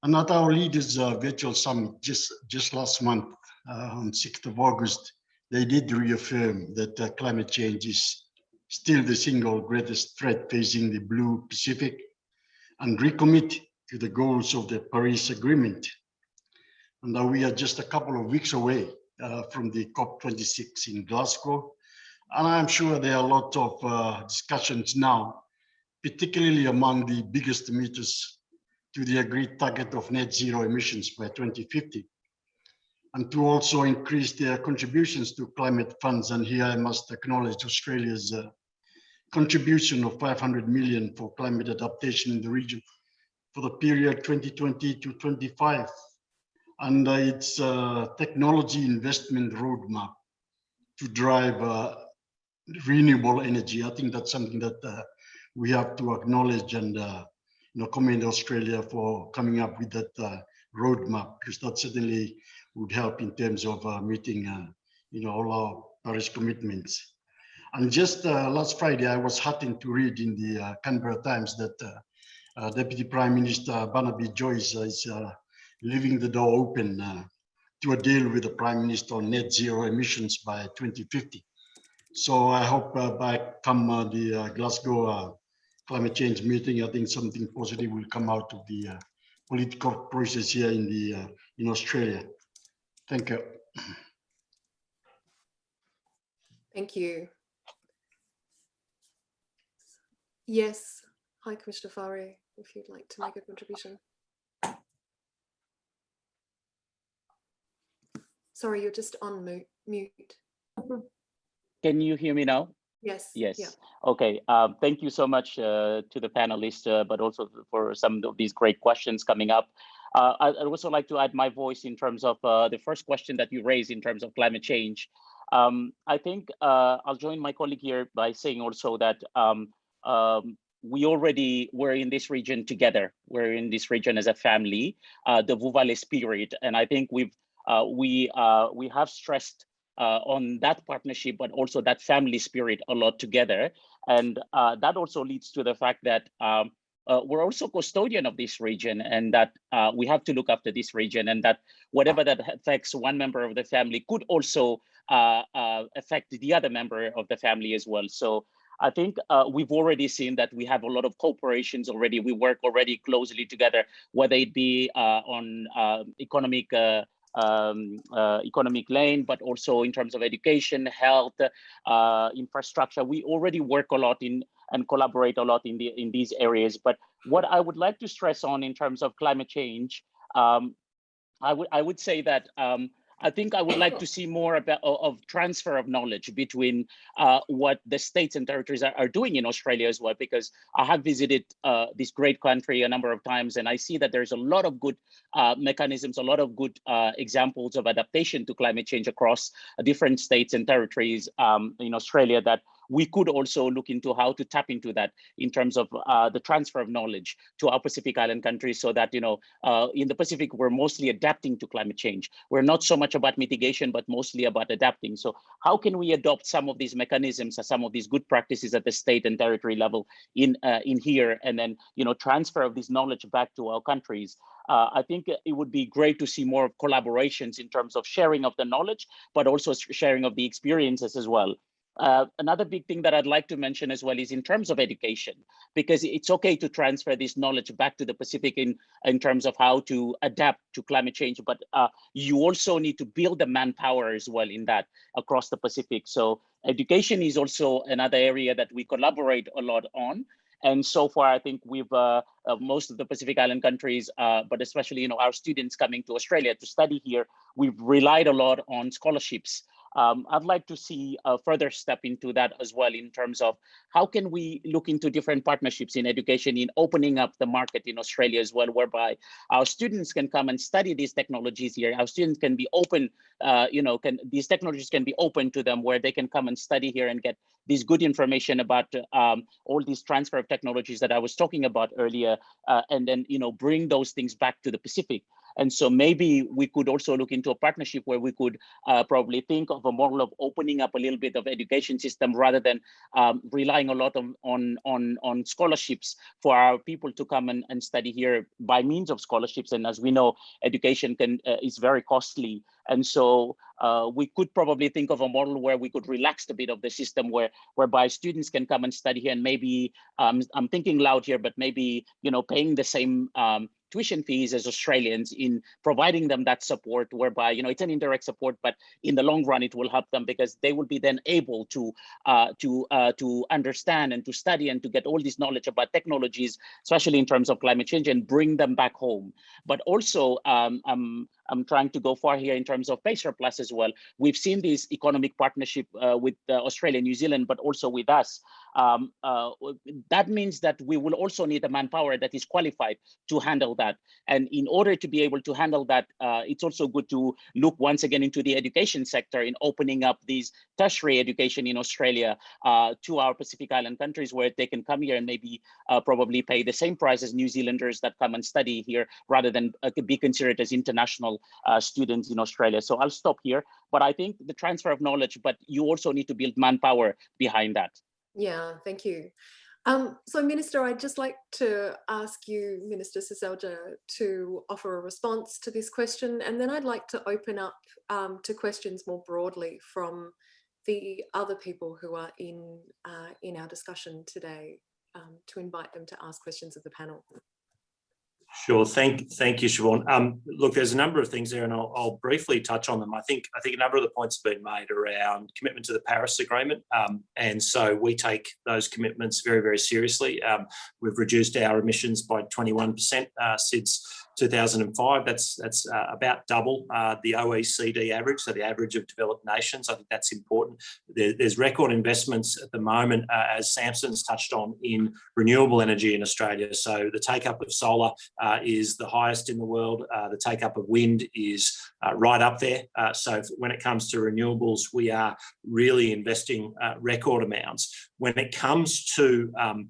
And at our leaders uh, virtual summit just, just last month uh, on 6th of August, they did reaffirm that uh, climate change is still the single greatest threat facing the blue Pacific and recommit to the goals of the Paris Agreement. And now we are just a couple of weeks away uh, from the COP26 in Glasgow. And I'm sure there are a lot of uh, discussions now, particularly among the biggest emitters to the agreed target of net zero emissions by 2050 and to also increase their contributions to climate funds. And here I must acknowledge Australia's uh, contribution of 500 million for climate adaptation in the region for the period 2020 to 25 and uh, its uh, technology investment roadmap to drive uh, renewable energy. I think that's something that uh, we have to acknowledge and uh, you know commend Australia for coming up with that uh, roadmap because that certainly would help in terms of uh, meeting you know all our Paris commitments. And just last Friday, I was heartened to read in the Canberra Times that Deputy Prime Minister Barnaby Joyce is leaving the door open uh, to a deal with the Prime Minister on net zero emissions by 2050. So I hope uh, by come uh, the uh, Glasgow uh, climate change meeting, I think something positive will come out of the uh, political process here in the in Australia. Thank you. Thank you. Yes, hi Commissioner Fare, if you'd like to make a contribution. Sorry, you're just on mu- mute. Can you hear me now? Yes. Yes. yeah. Okay. Um, thank you so much uh, to the panelists, uh, but also for some of these great questions coming up. Uh, I- I'd also like to add my voice in terms of uh, the first question that you raised in terms of climate change. Um, I think uh, I'll join my colleague here by saying also that um, um, we already were in this region together. We're in this region as a family, uh, the Vuvale spirit, and I think we've we uh, we have stressed uh, on that partnership, but also that family spirit a lot together. And uh, that also leads to the fact that um, uh, we're also custodian of this region and that uh, we have to look after this region and that whatever that affects one member of the family could also uh, uh, affect the other member of the family as well. So I think uh, we've already seen that we have a lot of cooperations already. We work already closely together, whether it be uh, on uh, economic uh, um, uh, economic lane, but also in terms of education, health, uh, infrastructure. We already work a lot in and collaborate a lot in the in these areas. But what I would like to stress on in terms of climate change, um, I would I would say that um, I think I would like to see more about of transfer of knowledge between uh, what the states and territories are, are, doing in Australia as well, because I have visited uh, this great country a number of times, and I see that there's a lot of good uh, mechanisms, a lot of good uh, examples of adaptation to climate change across different states and territories um, in Australia that we could also look into how to tap into that in terms of uh, the transfer of knowledge to our Pacific Island countries so that, you know, uh, in the Pacific, we're mostly adapting to climate change. We're not so much about mitigation, but mostly about adapting. So how can we adopt some of these mechanisms or some of these good practices at the state and territory level in, uh, in here and then, you know, transfer of this knowledge back to our countries uh, I think it would be great to see more collaborations in terms of sharing of the knowledge, but also sharing of the experiences as well. Uh, another big thing that I'd like to mention as well is in terms of education, because it's okay to transfer this knowledge back to the Pacific in, in terms of how to adapt to climate change, but uh, you also need to build the manpower as well in that across the Pacific. So education is also another area that we collaborate a lot on. And so far, I think we've uh, uh, most of the Pacific Island countries, uh, but especially you know our students coming to Australia to study here, we've relied a lot on scholarships um, I'd like to see a further step into that as well in terms of how can we look into different partnerships in education in opening up the market in Australia as well, whereby our students can come and study these technologies here. Our students can be open, uh, you know, can these technologies can be open to them where they can come and study here and get this good information about um, all these transfer of technologies that I was talking about earlier, uh, and then, you know, bring those things back to the Pacific. And so maybe we could also look into a partnership where we could uh, probably think of a model of opening up a little bit of education system rather than um, relying a lot of, on, on, on scholarships for our people to come and, and study here by means of scholarships. And as we know, education can uh, is very costly. And so uh, we could probably think of a model where we could relax a bit of the system where whereby students can come and study here and maybe um, I'm thinking loud here, but maybe you know paying the same um, tuition fees as Australians in providing them that support whereby, you know, it's an indirect support, but in the long run, it will help them because they will be then able to uh, to uh, to understand and to study and to get all this knowledge about technologies, especially in terms of climate change and bring them back home. But also, um, um, I'm trying to go far here in terms of Pacer Plus as well. We've seen this economic partnership uh, with uh, Australia, New Zealand, but also with us. Um, uh, that means that we will also need a manpower that is qualified to handle that. And in order to be able to handle that, uh, it's also good to look once again into the education sector in opening up these tertiary education in Australia uh, to our Pacific Island countries where they can come here and maybe uh, probably pay the same price as New Zealanders that come and study here rather than be considered as international uh, students in Australia. So I'll stop here, but I think the transfer of knowledge, but you also need to build manpower behind that. Yeah, thank you. Um, so Minister, I'd just like to ask you, Minister Seselja, to offer a response to this question, and then I'd like to open up um, to questions more broadly from the other people who are in, uh, in our discussion today, um, to invite them to ask questions of the panel. Sure. Thank, thank you, Siobhan. Um, look, there's a number of things there, and I'll, I'll, briefly touch on them. I think, I think a number of the points have been made around commitment to the Paris Agreement, um, and so we take those commitments very, very seriously. Um, we've reduced our emissions by 21% uh, since 2005. That's that's uh, about double uh, the OECD average, so the average of developed nations. I think that's important. There, there's record investments at the moment, uh, as Samson's touched on, in renewable energy in Australia. So the take up of solar uh, is the highest in the world. Uh, the take up of wind is uh, right up there. so when it comes to renewables, we are really investing record amounts. When it comes to um,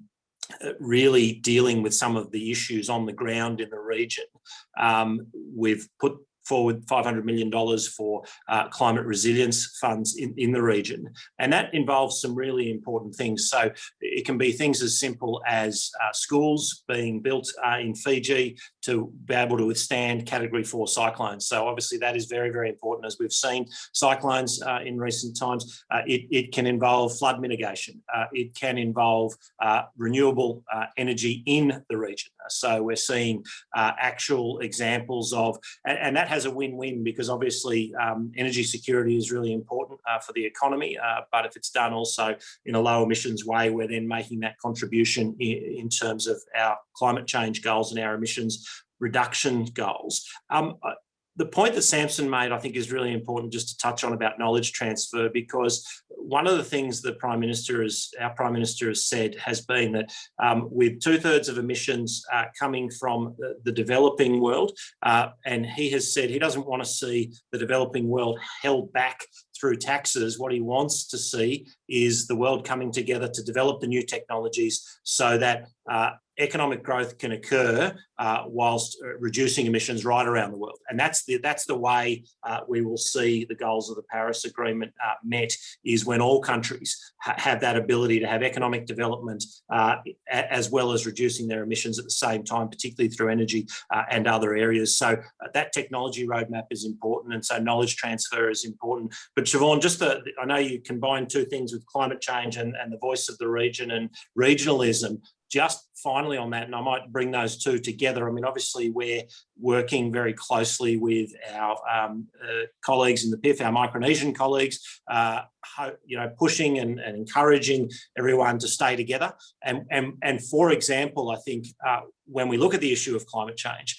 really dealing with some of the issues on the ground in the region. Um, we've put forward $500 million for uh, climate resilience funds in, in the region. And that involves some really important things. So it can be things as simple as uh, schools being built uh, in Fiji to be able to withstand category four cyclones. So obviously that is very, very important as we've seen cyclones uh, in recent times. Uh, it, it, can involve flood mitigation. Uh, it can involve renewable energy in the region. So we're seeing actual examples of, and, and that has a win-win because obviously um, energy security is really important uh, for the economy, uh, but if it's done also in a low emissions way, we're then making that contribution in, in terms of our climate change goals and our emissions reduction goals. Um, the point that Samson made, I think, is really important just to touch on about knowledge transfer, because one of the things the Prime Minister has, our Prime Minister has said has been that um, with two thirds of emissions uh, coming from the, the developing world, uh, and he has said he doesn't want to see the developing world held back through taxes. What he wants to see is the world coming together to develop the new technologies so that uh, economic growth can occur uh, whilst uh, reducing emissions right around the world. And that's the, that's the way uh, we will see the goals of the Paris Agreement uh, met, is when all countries ha have that ability to have economic development uh, as well as reducing their emissions at the same time, particularly through energy uh, and other areas. So that technology roadmap is important. And so knowledge transfer is important. But Siobhan, just the, I know you combine two things with climate change and, and the voice of the region and regionalism just finally on that, and I might bring those two together. I mean, obviously we're working very closely with our um, uh, colleagues in the PIF, our Micronesian colleagues, uh, you know, pushing and, and, encouraging everyone to stay together. And, and, and for example, I think uh, when we look at the issue of climate change,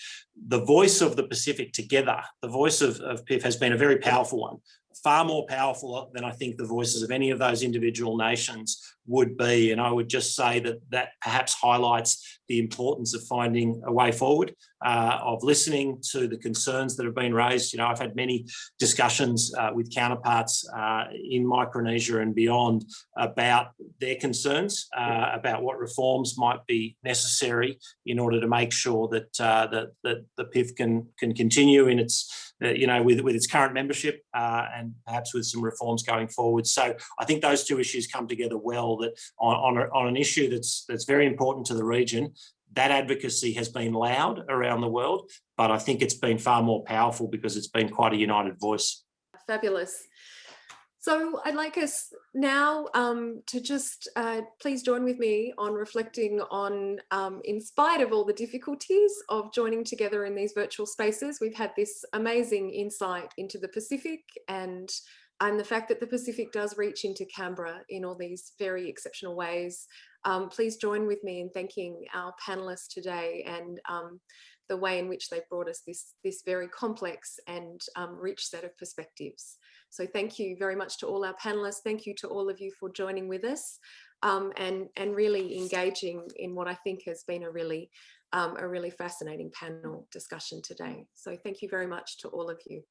the voice of the Pacific together, the voice of, of PIF has been a very powerful one far more powerful than I think the voices of any of those individual nations would be. And I would just say that that perhaps highlights the importance of finding a way forward, uh, of listening to the concerns that have been raised. You know, I've had many discussions uh, with counterparts uh, in Micronesia and beyond about their concerns, uh, about what reforms might be necessary in order to make sure that, uh, that, that the PIF can, can continue in its uh, you know, with, with its current membership uh, and perhaps with some reforms going forward. So I think those two issues come together well that on, on, a, on an issue that's, that's very important to the region, that advocacy has been loud around the world, but I think it's been far more powerful because it's been quite a united voice. Fabulous. So I'd like us now um, to just uh, please join with me on reflecting on, um, in spite of all the difficulties of joining together in these virtual spaces, we've had this amazing insight into the Pacific and, and the fact that the Pacific does reach into Canberra in all these very exceptional ways. Um, please join with me in thanking our panelists today and um, the way in which they've brought us this, this very complex and um, rich set of perspectives. So thank you very much to all our panelists. Thank you to all of you for joining with us um, and, and really engaging in what I think has been a really, um, a really fascinating panel discussion today. So thank you very much to all of you.